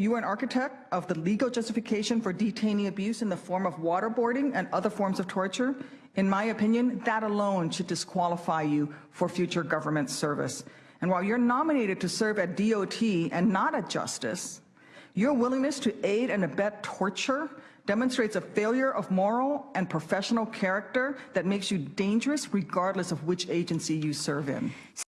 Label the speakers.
Speaker 1: You are an architect of the legal justification for detainee abuse in the form of waterboarding and other forms of torture. In my opinion, that alone should disqualify you for future government service. And while you're nominated to serve at DOT and not at Justice, your willingness to aid and abet torture demonstrates a failure of moral and professional character that makes you dangerous regardless of which agency you serve in.